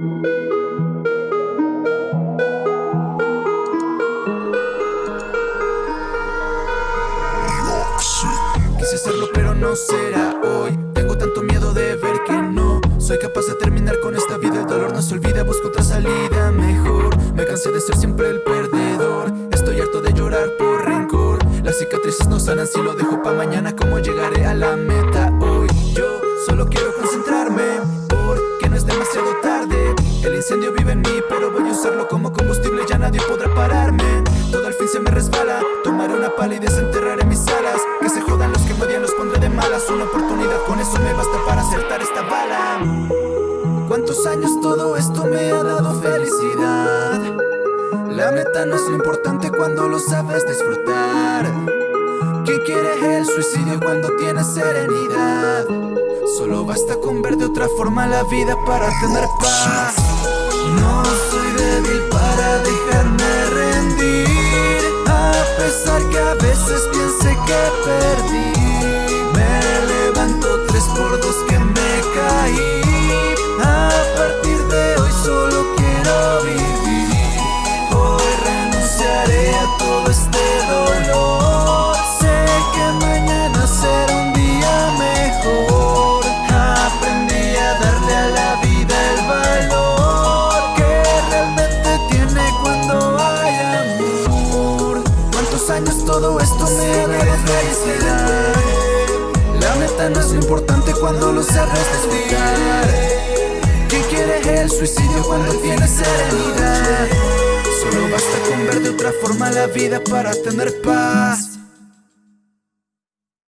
Quise hacerlo pero no será hoy. Tengo tanto miedo de ver que no Soy capaz de terminar con esta vida. El dolor no se olvida, busco otra salida mejor. Me cansé de ser siempre el perdedor. Estoy harto de llorar por rencor. Las cicatrices no sanan si lo dejo pa' mañana. ¿Cómo llegaré a la resbala Tomaré una pala y desenterraré mis alas. Que se jodan los que me odian, los pondré de malas. Una oportunidad, con eso me basta para acertar esta bala. ¿Cuántos años todo esto me ha dado felicidad? La meta no es lo importante cuando lo sabes disfrutar. ¿Quién quiere el suicidio cuando tiene serenidad? Solo basta con ver de otra forma la vida para tener paz que perdí años todo esto me ha dado felicidad? La meta no es importante cuando lo sabes disfrutar ¿Quién quiere el suicidio cuando tiene serenidad? Solo basta con ver de otra forma la vida para tener paz